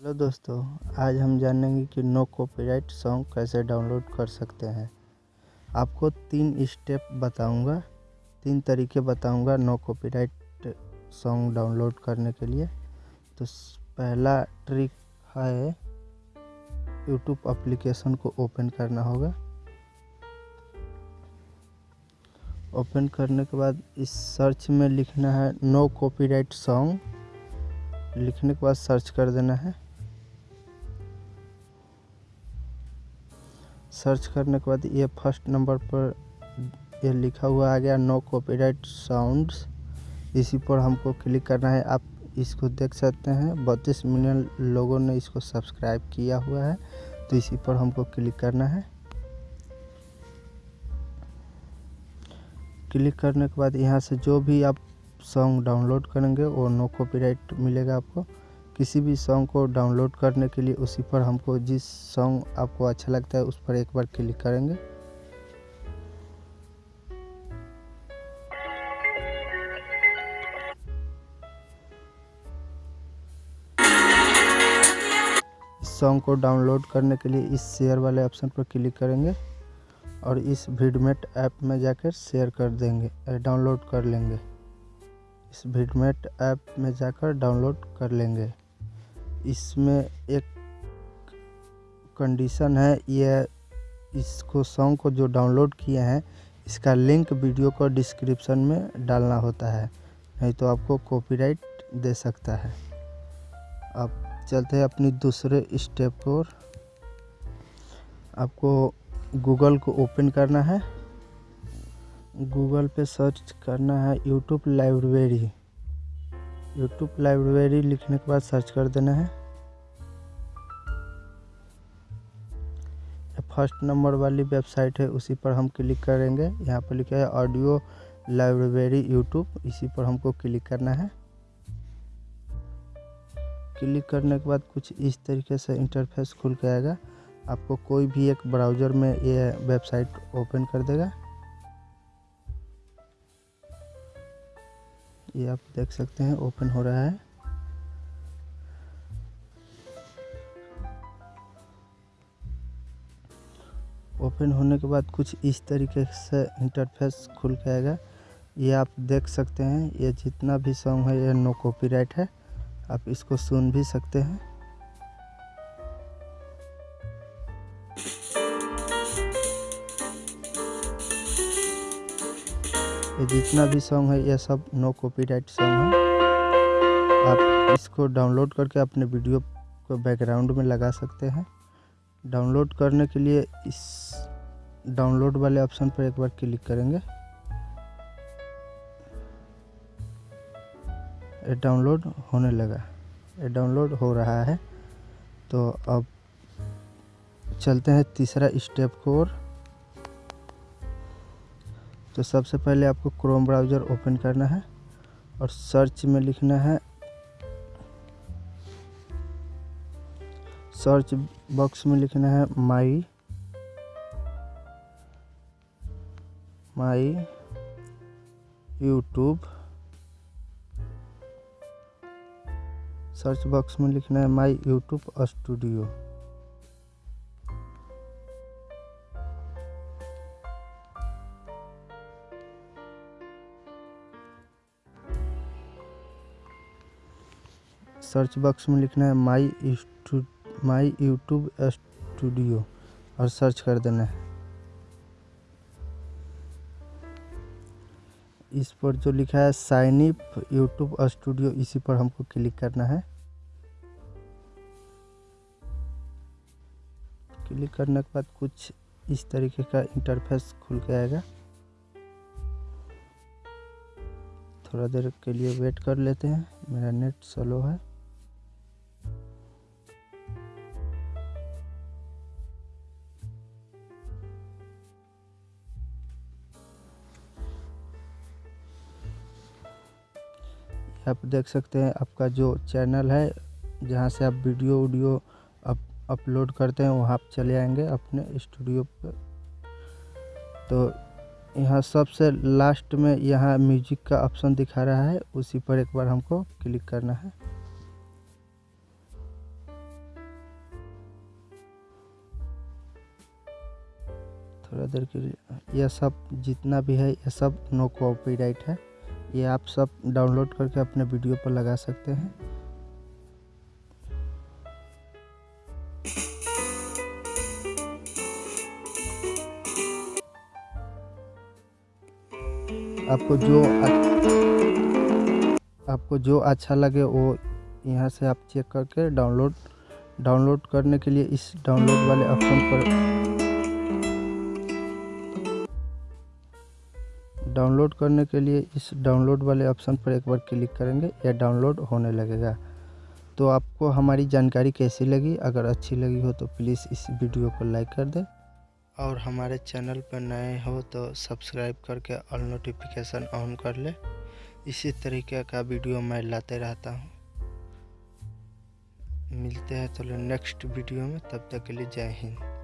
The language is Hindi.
हेलो दोस्तों, आज हम जानेंगे कि नो कॉपीराइट सॉन्ग कैसे डाउनलोड कर सकते हैं। आपको तीन स्टेप बताऊँगा, तीन तरीके बताऊँगा नो कॉपीराइट सॉन्ग डाउनलोड करने के लिए। तो पहला ट्रिक है यूट्यूब एप्लीकेशन को ओपन करना होगा। ओपन करने के बाद इस सर्च में लिखना है नो कॉपीराइट सॉन्ग। लिखने के बाद सर्च कर देना है। सर्च करने के बाद ये फ़र्स्ट नंबर पर ये लिखा हुआ आ गया नो कॉपीराइट साउंड्स इसी पर हमको क्लिक करना है। आप इसको देख सकते हैं। बत्तीस मिलियन लोगों ने इसको सब्सक्राइब किया हुआ है। तो इसी पर हमको क्लिक करना है। क्लिक करने के बाद यहाँ से जो भी आप सॉन्ग डाउनलोड करेंगे, वो नो कॉपीराइट मिलेगा आपको। किसी भी सॉन्ग को डाउनलोड करने के लिए उसी पर हमको जिस सॉन्ग आपको अच्छा लगता है उस पर एक बार क्लिक करेंगे। सॉन्ग को डाउनलोड करने के लिए इस शेयर वाले ऑप्शन पर क्लिक करेंगे और इस वीडमेट ऐप में जाकर शेयर कर देंगे डाउनलोड कर लेंगे। इस वीडमेट ऐप में जाकर डाउनलोड कर लेंगे। इसमें एक कंडीशन है ये इसको सॉन्ग को जो डाउनलोड किए हैं, इसका लिंक वीडियो को डिस्क्रिप्शन में डालना होता है। नहीं तो आपको कॉपीराइट दे सकता है। अब चलते हैं अपनी दूसरे स्टेप पर आपको गूगल को ओपन करना है। गूगल पे सर्च करना है यूट्यूब लाइब्रेरी यूट्यूब लाइब्रेरी लिखने के बाद सर्च कर देना है। फ़र्स्ट नंबर वाली वेबसाइट है, उसी पर हम क्लिक करेंगे। यहाँ पर लिखा है ऑडियो लाइब्रेरी यूट्यूब इसी पर हमको क्लिक करना है। क्लिक करने के बाद कुछ इस तरीके से इंटरफेस खुल के आएगा। आपको कोई भी एक ब्राउज़र में ये वेबसाइट ओपन कर देगा। ये आप देख सकते हैं, ओपन हो रहा है। ओपन होने के बाद कुछ इस तरीके से इंटरफेस खुल के आएगा। ये आप देख सकते हैं, ये जितना भी सॉन्ग है, ये नो कॉपीराइट है। आप इसको सुन भी सकते हैं। ये जितना भी सॉन्ग है, ये सब नो कॉपीराइट सॉन्ग है। आप इसको डाउनलोड करके अपने वीडियो को बैकग्राउंड में लगा सकते हैं। डाउनलोड करने के लिए इस डाउनलोड वाले ऑप्शन पर एक बार क्लिक करेंगे। ये डाउनलोड होने लगा ये डाउनलोड हो रहा है। तो अब चलते हैं तीसरा स्टेप को और तो सबसे पहले आपको क्रोम ब्राउज़र ओपन करना है और सर्च में लिखना है सर्च बॉक्स में लिखना है my my YouTube search box में लिखना है my YouTube studio search box में लिखना है माई माई यूट्यूब स्टूडियो और सर्च कर देना है। इस पर जो लिखा है साइन अप यूट्यूब स्टूडियो, इसी पर हमको क्लिक करना है। क्लिक करने के बाद कुछ इस तरीके का इंटरफेस खुल के आएगा। थोड़ा देर के लिए वेट कर लेते हैं। मेरा नेट स्लो है। आप देख सकते हैं आपका जो चैनल है, जहाँ से आप वीडियो वीडियो अप, अपलोड करते हैं, वहाँ आप चले आएँगे अपने स्टूडियो पर तो यहाँ सबसे लास्ट में यहाँ म्यूज़िक का ऑप्शन दिखा रहा है, उसी पर एक बार हमको क्लिक करना है। थोड़ा देर के लिए, यह सब जितना भी है, यह सब नो कॉपीराइट है। ये आप सब डाउनलोड करके अपने वीडियो पर लगा सकते हैं। आपको जो आपको जो अच्छा लगे वो यहाँ से आप चेक करके डाउनलोड डाउनलोड करने के लिए इस डाउनलोड वाले ऑप्शन पर डाउनलोड करने के लिए इस डाउनलोड वाले ऑप्शन पर एक बार क्लिक करेंगे या डाउनलोड होने लगेगा। तो आपको हमारी जानकारी कैसी लगी? अगर अच्छी लगी हो तो प्लीज़ इस वीडियो को लाइक कर दें। और हमारे चैनल पर नए हो तो सब्सक्राइब करके ऑल नोटिफिकेशन ऑन कर ले। इसी तरीके का वीडियो मैं लाते रहता हूँ। मिलते हैं चलो नेक्स्ट वीडियो में, तब तक के लिए जय हिंद।